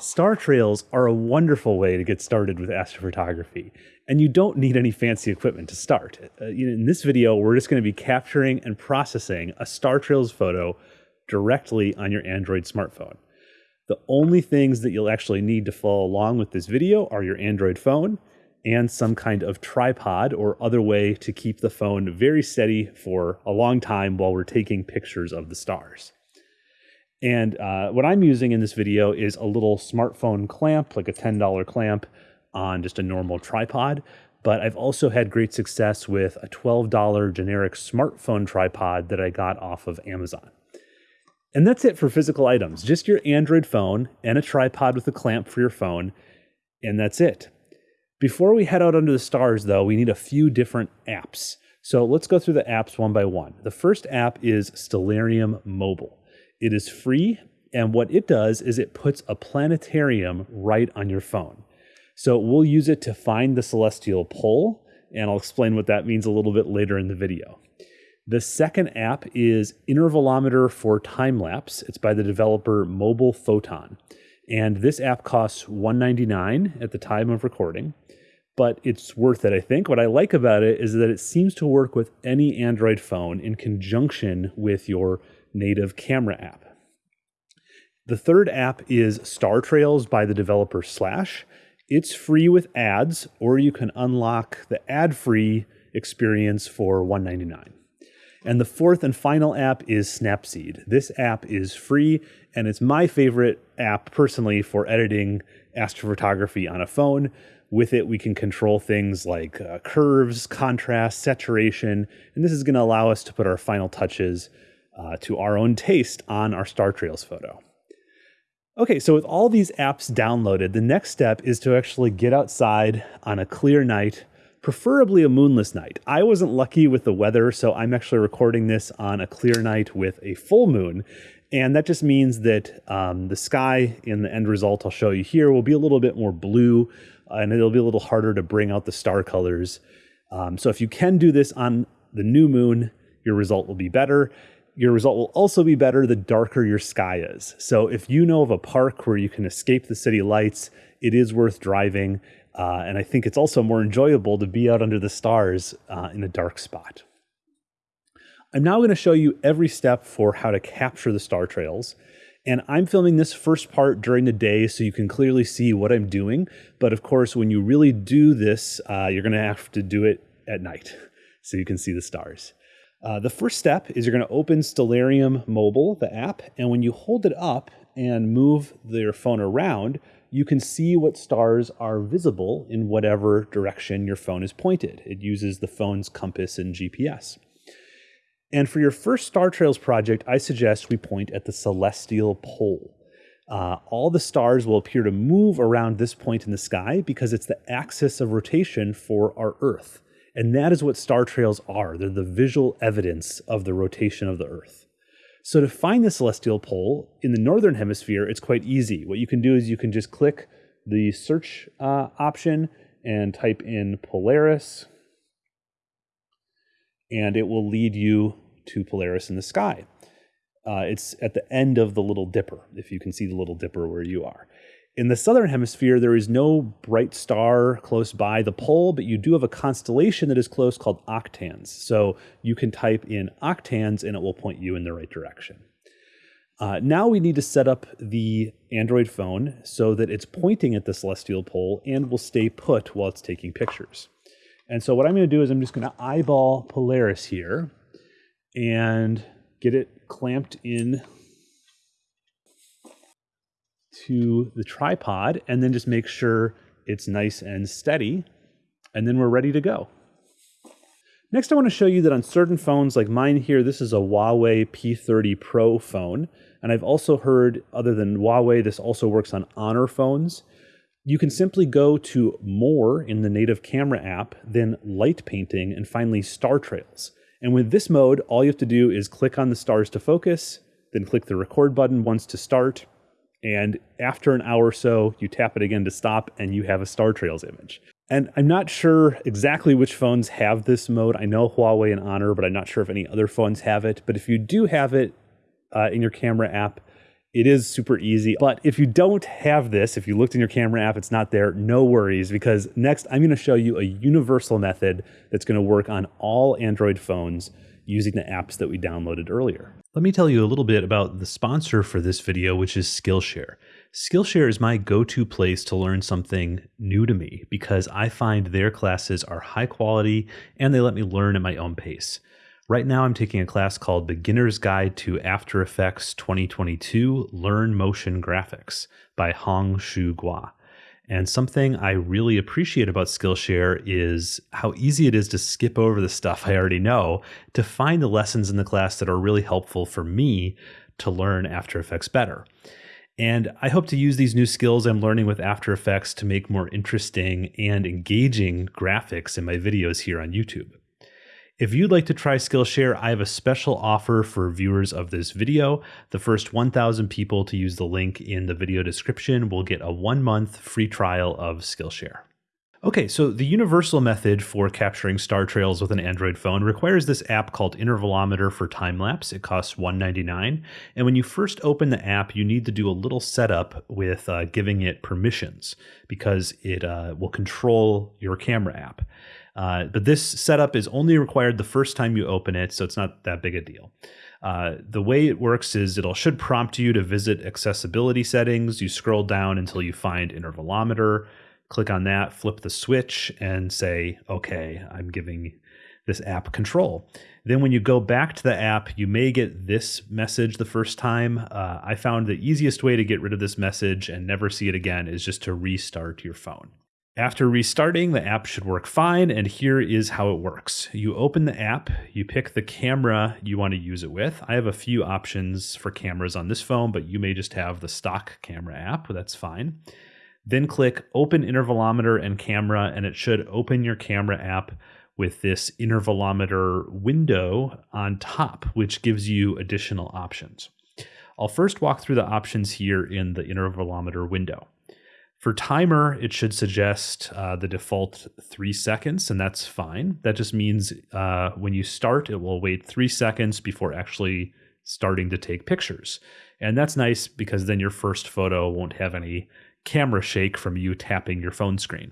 Star trails are a wonderful way to get started with astrophotography, and you don't need any fancy equipment to start. Uh, in this video, we're just going to be capturing and processing a star trails photo directly on your Android smartphone. The only things that you'll actually need to follow along with this video are your Android phone and some kind of tripod or other way to keep the phone very steady for a long time while we're taking pictures of the stars. And uh, what I'm using in this video is a little smartphone clamp, like a $10 clamp on just a normal tripod. But I've also had great success with a $12 generic smartphone tripod that I got off of Amazon. And that's it for physical items, just your Android phone and a tripod with a clamp for your phone, and that's it. Before we head out under the stars, though, we need a few different apps. So let's go through the apps one by one. The first app is Stellarium Mobile. It is free, and what it does is it puts a planetarium right on your phone. So we'll use it to find the celestial pole, and I'll explain what that means a little bit later in the video. The second app is Intervalometer for Time Lapse. It's by the developer Mobile Photon. And this app costs 199 at the time of recording, but it's worth it, I think. What I like about it is that it seems to work with any Android phone in conjunction with your native camera app. The third app is Star Trails by the developer Slash. It's free with ads, or you can unlock the ad free experience for 199. And the fourth and final app is Snapseed. This app is free, and it's my favorite app personally for editing astrophotography on a phone. With it, we can control things like uh, curves, contrast, saturation, and this is going to allow us to put our final touches uh, to our own taste on our Star Trails photo. Okay, so with all these apps downloaded, the next step is to actually get outside on a clear night, preferably a moonless night. I wasn't lucky with the weather, so I'm actually recording this on a clear night with a full moon. And that just means that um, the sky in the end result I'll show you here will be a little bit more blue uh, and it'll be a little harder to bring out the star colors. Um, so if you can do this on the new moon, your result will be better your result will also be better the darker your sky is. So if you know of a park where you can escape the city lights, it is worth driving. Uh, and I think it's also more enjoyable to be out under the stars uh, in a dark spot. I'm now going to show you every step for how to capture the star trails. And I'm filming this first part during the day so you can clearly see what I'm doing. But of course, when you really do this, uh, you're going to have to do it at night so you can see the stars. Uh, the first step is you're going to open Stellarium Mobile, the app, and when you hold it up and move your phone around, you can see what stars are visible in whatever direction your phone is pointed. It uses the phone's compass and GPS. And for your first Star Trails project, I suggest we point at the celestial pole. Uh, all the stars will appear to move around this point in the sky because it's the axis of rotation for our Earth. And that is what star trails are. They're the visual evidence of the rotation of the Earth. So to find the celestial pole in the northern hemisphere, it's quite easy. What you can do is you can just click the search uh, option and type in Polaris, and it will lead you to Polaris in the sky. Uh, it's at the end of the Little Dipper, if you can see the Little Dipper where you are. In the southern hemisphere, there is no bright star close by the pole, but you do have a constellation that is close called octans. So you can type in octans and it will point you in the right direction. Uh, now we need to set up the Android phone so that it's pointing at the celestial pole and will stay put while it's taking pictures. And so what I'm going to do is I'm just going to eyeball Polaris here and get it clamped in to the tripod and then just make sure it's nice and steady. And then we're ready to go. Next, I want to show you that on certain phones like mine here, this is a Huawei P30 Pro phone. And I've also heard, other than Huawei, this also works on Honor phones. You can simply go to More in the native camera app, then Light Painting, and finally Star Trails. And with this mode, all you have to do is click on the stars to focus, then click the record button once to start, and after an hour or so, you tap it again to stop and you have a Star Trails image. And I'm not sure exactly which phones have this mode. I know Huawei and Honor, but I'm not sure if any other phones have it. But if you do have it uh, in your camera app, It is super easy. But if you don't have this, if you looked in your camera app, it's not there, no worries, because next I'm going to show you a universal method that's going to work on all Android phones using the apps that we downloaded earlier. Let me tell you a little bit about the sponsor for this video, which is Skillshare. Skillshare is my go to place to learn something new to me because I find their classes are high quality and they let me learn at my own pace. Right now, I'm taking a class called Beginner's Guide to After Effects 2022 Learn Motion Graphics by Hong Shu Gua. And something I really appreciate about Skillshare is how easy it is to skip over the stuff I already know to find the lessons in the class that are really helpful for me to learn After Effects better. And I hope to use these new skills I'm learning with After Effects to make more interesting and engaging graphics in my videos here on YouTube. If you'd like to try Skillshare, I have a special offer for viewers of this video. The first 1,000 people to use the link in the video description will get a one month free trial of Skillshare. Okay, so the universal method for capturing star trails with an Android phone requires this app called Intervalometer for time lapse. It costs $1.99. And when you first open the app, you need to do a little setup with uh, giving it permissions because it uh, will control your camera app. Uh, but this setup is only required the first time you open it, so it's not that big a deal. Uh, the way it works is it'll should prompt you to visit accessibility settings. You scroll down until you find intervalometer click on that, flip the switch, and say, okay, I'm giving this app control. Then when you go back to the app, you may get this message the first time. Uh, I found the easiest way to get rid of this message and never see it again is just to restart your phone. After restarting, the app should work fine, and here is how it works. You open the app, you pick the camera you want to use it with. I have a few options for cameras on this phone, but you may just have the stock camera app, that's fine. Then click Open Intervalometer and Camera, and it should open your camera app with this intervalometer window on top, which gives you additional options. I'll first walk through the options here in the intervalometer window. For timer, it should suggest uh, the default three seconds, and that's fine. That just means uh, when you start, it will wait three seconds before actually starting to take pictures. And that's nice because then your first photo won't have any camera shake from you tapping your phone screen.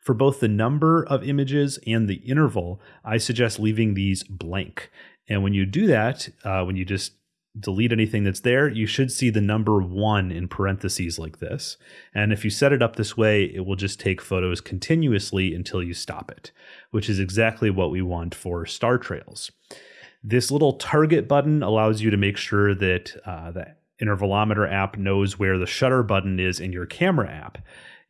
For both the number of images and the interval, I suggest leaving these blank. And when you do that, uh, when you just delete anything that's there, you should see the number one in parentheses like this. And if you set it up this way, it will just take photos continuously until you stop it, which is exactly what we want for star trails. This little target button allows you to make sure that uh, the intervalometer app knows where the shutter button is in your camera app.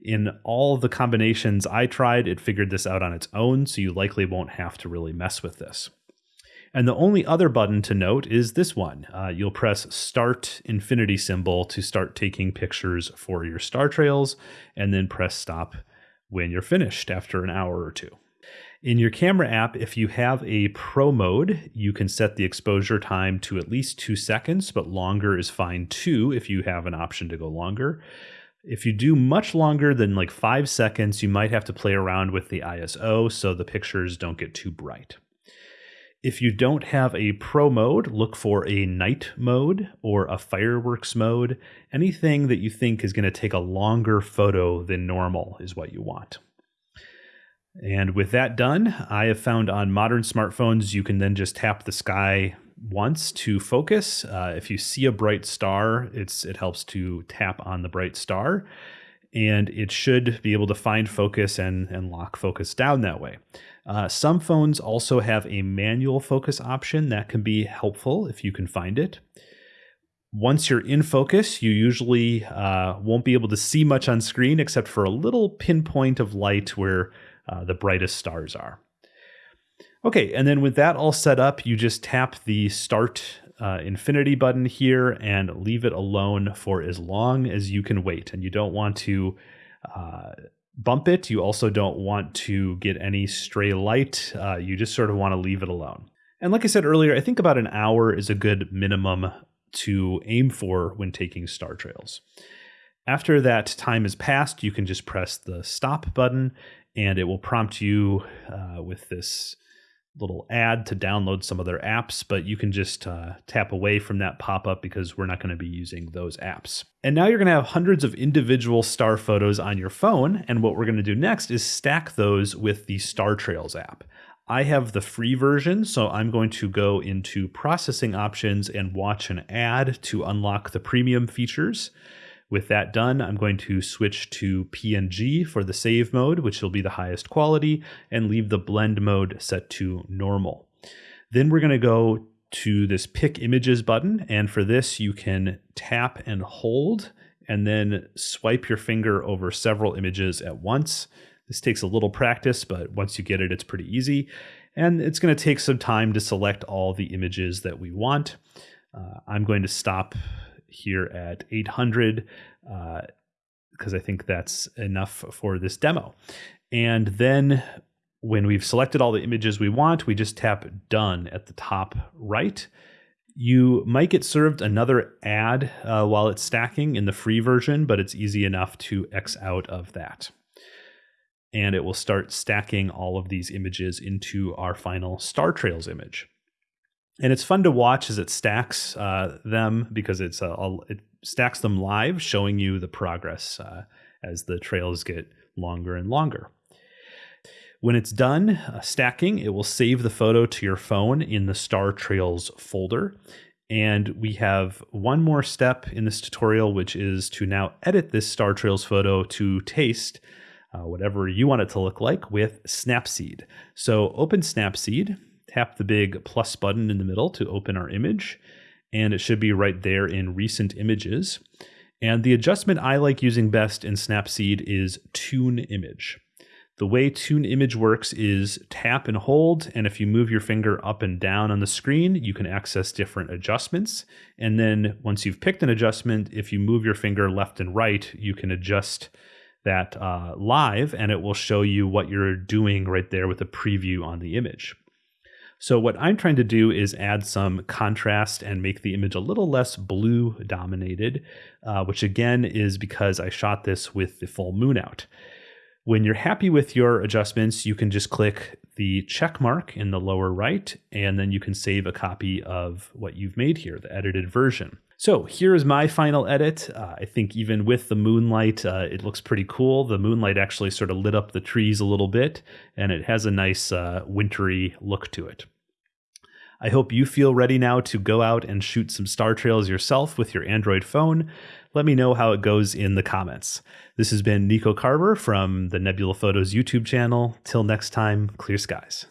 In all the combinations I tried, it figured this out on its own, so you likely won't have to really mess with this. And the only other button to note is this one. Uh, you'll press Start Infinity symbol to start taking pictures for your star trails, and then press Stop when you're finished after an hour or two. In your camera app, if you have a pro mode, you can set the exposure time to at least two seconds, but longer is fine too if you have an option to go longer. If you do much longer than like five seconds, you might have to play around with the ISO so the pictures don't get too bright. If you don't have a pro mode, look for a night mode or a fireworks mode. Anything that you think is going to take a longer photo than normal is what you want. And with that done, I have found on modern smartphones, you can then just tap the sky once to focus. Uh, if you see a bright star, it's it helps to tap on the bright star, and it should be able to find focus and and lock focus down that way. Uh, some phones also have a manual focus option that can be helpful if you can find it. Once you're in focus, you usually uh, won't be able to see much on screen except for a little pinpoint of light where uh, the brightest stars are. Okay, and then with that all set up, you just tap the start uh, infinity button here and leave it alone for as long as you can wait. And you don't want to uh, bump it. You also don't want to get any stray light. Uh, you just sort of want to leave it alone. And like I said earlier, I think about an hour is a good minimum to aim for when taking star trails. After that time has passed, you can just press the stop button and it will prompt you uh, with this little ad to download some of their apps, but you can just uh, tap away from that pop up because we're not going to be using those apps. And now you're going to have hundreds of individual star photos on your phone. And what we're going to do next is stack those with the Star Trails app. I have the free version, so I'm going to go into processing options and watch an ad to unlock the premium features. With that done, I'm going to switch to PNG for the save mode, which will be the highest quality, and leave the blend mode set to normal. Then we're going to go to this pick images button. And for this, you can tap and hold and then swipe your finger over several images at once. This takes a little practice, but once you get it, it's pretty easy. And it's going to take some time to select all the images that we want. Uh, I'm going to stop here at 800 because uh, I think that's enough for this demo. And then when we've selected all the images we want, we just tap done at the top right. You might get served another ad uh, while it's stacking in the free version, but it's easy enough to X out of that. And it will start stacking all of these images into our final Star Trails image and it's fun to watch as it stacks uh, them because it's a, a, it stacks them live, showing you the progress uh, as the trails get longer and longer. When it's done uh, stacking, it will save the photo to your phone in the Star Trails folder. And we have one more step in this tutorial, which is to now edit this Star Trails photo to taste uh, whatever you want it to look like with Snapseed. So open Snapseed tap the big plus button in the middle to open our image, and it should be right there in recent images. And the adjustment I like using best in Snapseed is Tune Image. The way Tune Image works is tap and hold, and if you move your finger up and down on the screen, you can access different adjustments. And then once you've picked an adjustment, if you move your finger left and right, you can adjust that uh, live, and it will show you what you're doing right there with a preview on the image. So what I'm trying to do is add some contrast and make the image a little less blue dominated, uh, which again is because I shot this with the full moon out. When you're happy with your adjustments, you can just click the check mark in the lower right, and then you can save a copy of what you've made here, the edited version. So here is my final edit. Uh, I think even with the moonlight, uh, it looks pretty cool. The moonlight actually sort of lit up the trees a little bit, and it has a nice uh, wintry look to it. I hope you feel ready now to go out and shoot some star trails yourself with your Android phone. Let me know how it goes in the comments. This has been Nico Carver from the Nebula Photos YouTube channel. Till next time, clear skies.